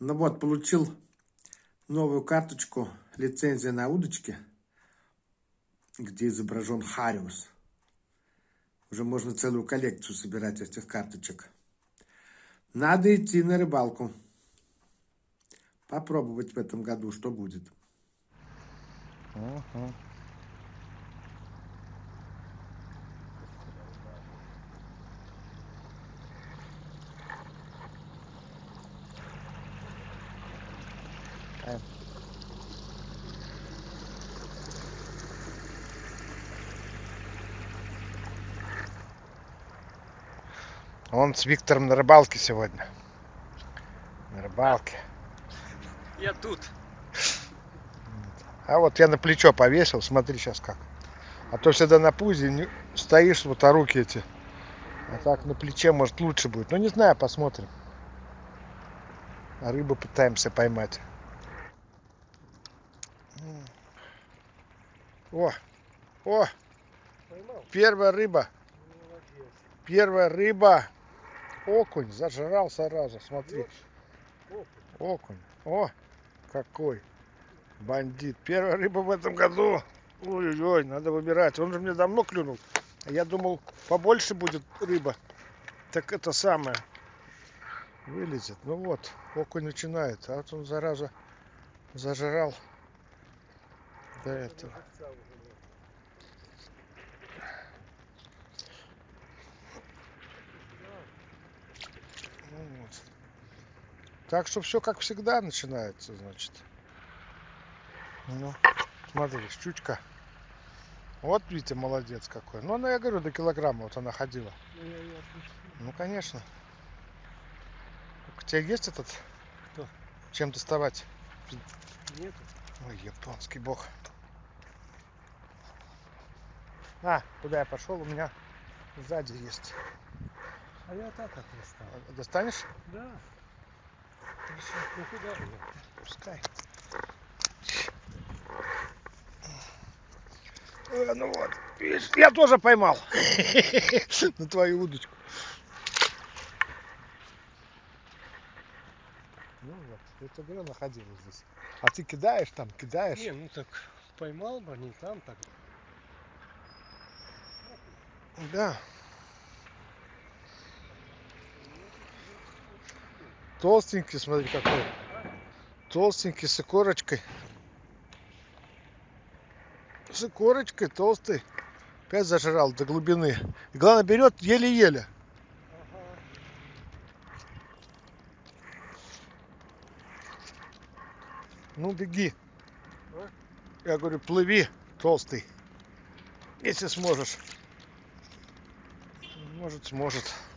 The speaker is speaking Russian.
Ну вот, получил новую карточку, лицензия на удочки, где изображен Хариус. Уже можно целую коллекцию собирать этих карточек. Надо идти на рыбалку. Попробовать в этом году, что будет. Угу. Он с Виктором на рыбалке сегодня. На рыбалке. Я тут. А вот я на плечо повесил, смотри сейчас как. А то всегда на пузе не... стоишь, вот а руки эти. А так на плече может лучше будет. Ну не знаю, посмотрим. А рыбу пытаемся поймать. О, о, Поймал? первая рыба. Молодец. Первая рыба. Окунь зажрал сразу, смотри. Окунь. О, какой бандит. Первая рыба в этом году. Ой-ой-ой, надо выбирать. Он же мне давно клюнул. Я думал, побольше будет рыба. Так это самое. Вылезет. Ну вот, окунь начинает. А вот он, зараза, зажрал до этого. Нет. Ну вот. Так что все как всегда начинается, значит. Ну, смотри, щучка. Вот Витя молодец какой. Ну, она, я говорю, до килограмма вот она ходила. Ну. Ну, конечно. У тебя есть этот? Кто? Чем доставать? Нету. Ой, японский бог. А, куда я пошел? У меня сзади есть. А я так как достал. Достанешь? Да. Хорошо. Ну же? Пускай. Э, ну вот, видишь, я тоже поймал на твою удочку. Ну вот, я тебе находилась здесь. А ты кидаешь там, кидаешь. Не, ну так поймал бы, не там так. Да. Толстенький, смотри какой. Толстенький, с икорочкой. С икорочкой, толстый. Опять зажрал до глубины. И главное, берет еле-еле. Ну, беги. А? Я говорю, плыви, толстый. Если сможешь. Может, сможет.